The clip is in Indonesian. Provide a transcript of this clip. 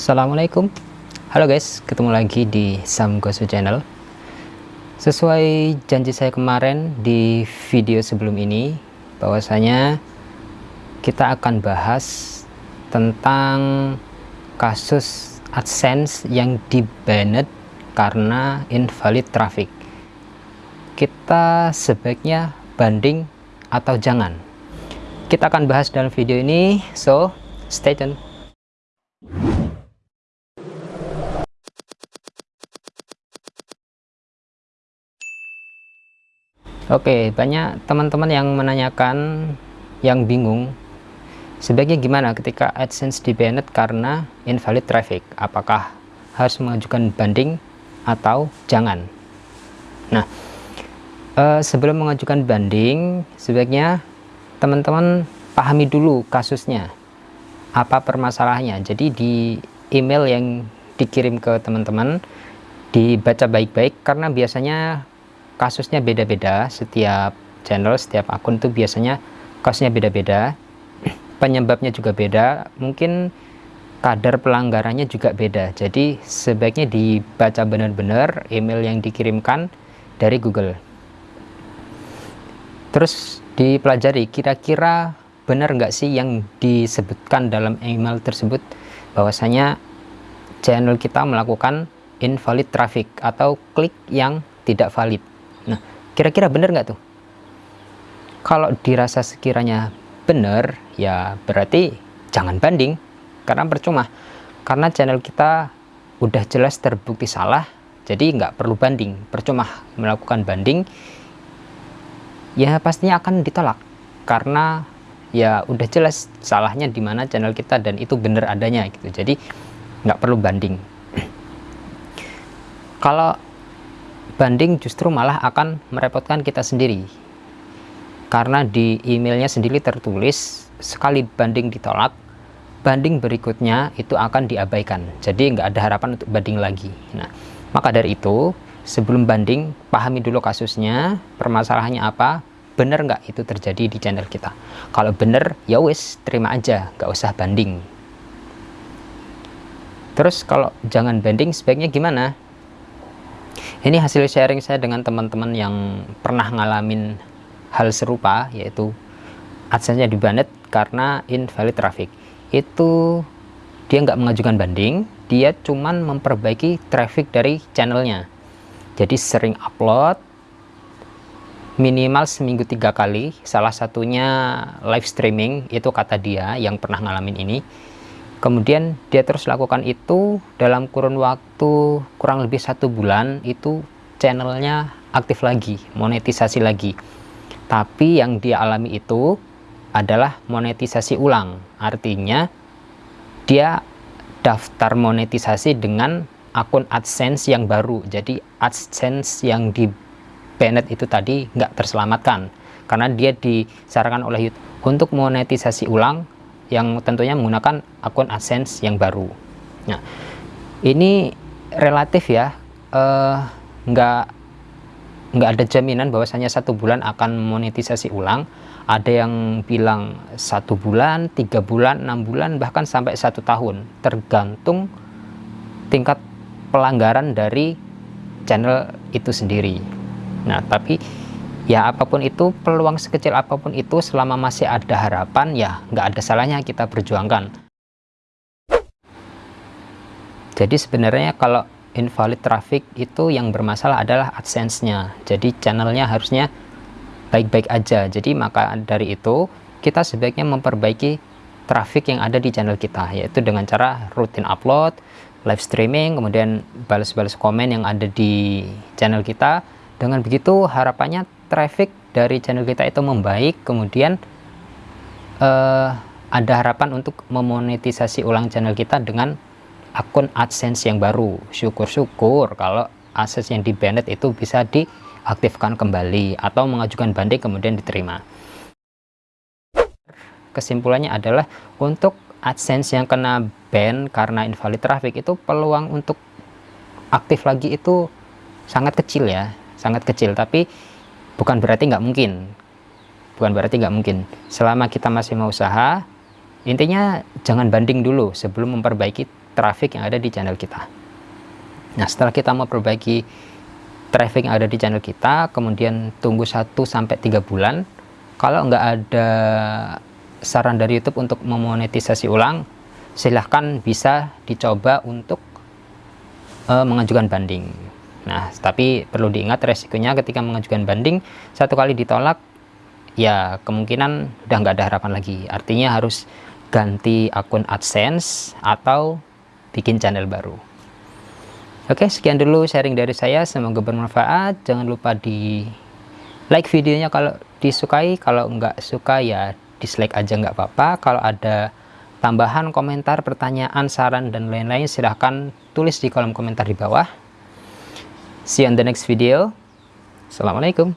Assalamualaikum. Halo guys, ketemu lagi di Sam Gosu Channel. Sesuai janji saya kemarin di video sebelum ini bahwasanya kita akan bahas tentang kasus AdSense yang di banned karena invalid traffic. Kita sebaiknya banding atau jangan. Kita akan bahas dalam video ini so stay tune Oke, banyak teman-teman yang menanyakan, yang bingung, sebaiknya gimana ketika AdSense di banned karena invalid traffic? Apakah harus mengajukan banding atau jangan? Nah, eh, sebelum mengajukan banding, sebaiknya teman-teman pahami dulu kasusnya, apa permasalahannya. Jadi di email yang dikirim ke teman-teman dibaca baik-baik karena biasanya kasusnya beda-beda. Setiap channel setiap akun itu biasanya kasusnya beda-beda. Penyebabnya juga beda. Mungkin kadar pelanggarannya juga beda. Jadi sebaiknya dibaca benar-benar email yang dikirimkan dari Google. Terus dipelajari kira-kira benar nggak sih yang disebutkan dalam email tersebut? Bahwasanya channel kita melakukan invalid traffic atau klik yang tidak valid kira-kira benar nggak tuh? Kalau dirasa sekiranya benar, ya berarti jangan banding, karena percuma. Karena channel kita udah jelas terbukti salah, jadi nggak perlu banding, percuma melakukan banding, ya pastinya akan ditolak. Karena ya udah jelas salahnya di mana channel kita dan itu benar adanya gitu. Jadi nggak perlu banding. Kalau banding justru malah akan merepotkan kita sendiri. Karena di emailnya sendiri tertulis sekali banding ditolak banding berikutnya itu akan diabaikan. Jadi nggak ada harapan untuk banding lagi. Nah maka dari itu sebelum banding pahami dulu kasusnya permasalahannya apa benar nggak itu terjadi di channel kita. Kalau benar ya wis terima aja nggak usah banding. Terus kalau jangan banding sebaiknya gimana ini hasil sharing saya dengan teman-teman yang pernah ngalamin hal serupa yaitu adsense-nya di banned karena invalid traffic. Itu dia nggak mengajukan banding dia cuman memperbaiki traffic dari channelnya. Jadi sering upload minimal seminggu tiga kali. Salah satunya live streaming itu kata dia yang pernah ngalamin ini kemudian dia terus lakukan itu dalam kurun waktu kurang lebih satu bulan itu channelnya aktif lagi monetisasi lagi. Tapi yang dia alami itu adalah monetisasi ulang. Artinya dia daftar monetisasi dengan akun AdSense yang baru. Jadi AdSense yang di banned itu tadi nggak terselamatkan. Karena dia disarankan oleh YouTube untuk monetisasi ulang yang tentunya menggunakan akun AdSense yang baru. Nah, ini relatif ya, eh, nggak nggak ada jaminan bahwasanya satu bulan akan monetisasi ulang. Ada yang bilang satu bulan, tiga bulan, enam bulan, bahkan sampai satu tahun, tergantung tingkat pelanggaran dari channel itu sendiri. Nah, tapi ya apa pun itu peluang sekecil apa pun itu selama masih ada harapan ya nggak ada salahnya kita perjuangkan. Jadi sebenarnya kalau invalid traffic itu yang bermasalah adalah AdSense-nya. Jadi channelnya harusnya baik-baik aja. Jadi maka dari itu kita sebaiknya memperbaiki traffic yang ada di channel kita yaitu dengan cara rutin upload live streaming kemudian balas-balas komen yang ada di channel kita dengan begitu harapannya traffic dari channel kita itu membaik. Kemudian uh, ada harapan untuk memonetisasi ulang channel kita dengan akun AdSense yang baru. Syukur-syukur kalau akses yang di banned itu bisa diaktifkan kembali atau mengajukan banding kemudian diterima. Kesimpulannya adalah untuk AdSense yang kena ban karena invalid traffic itu peluang untuk aktif lagi itu sangat kecil ya sangat kecil tapi bukan berarti nggak mungkin. Bukan berarti nggak mungkin. Selama kita masih mau usaha intinya jangan banding dulu sebelum memperbaiki traffic yang ada di channel kita. Nah setelah kita mau perbaiki traffic yang ada di channel kita kemudian tunggu 1 sampai 3 bulan kalau nggak ada saran dari YouTube untuk memonetisasi ulang silahkan bisa dicoba untuk uh, mengajukan banding nah tapi perlu diingat resikonya ketika mengajukan banding satu kali ditolak ya kemungkinan udah nggak ada harapan lagi. Artinya harus ganti akun AdSense atau bikin channel baru. Oke sekian dulu sharing dari saya. Semoga bermanfaat. Jangan lupa di like videonya kalau disukai. Kalau nggak suka ya dislike aja nggak apa-apa. Kalau ada tambahan komentar pertanyaan saran dan lain-lain silahkan tulis di kolom komentar di bawah see you on the next video. Assalamualaikum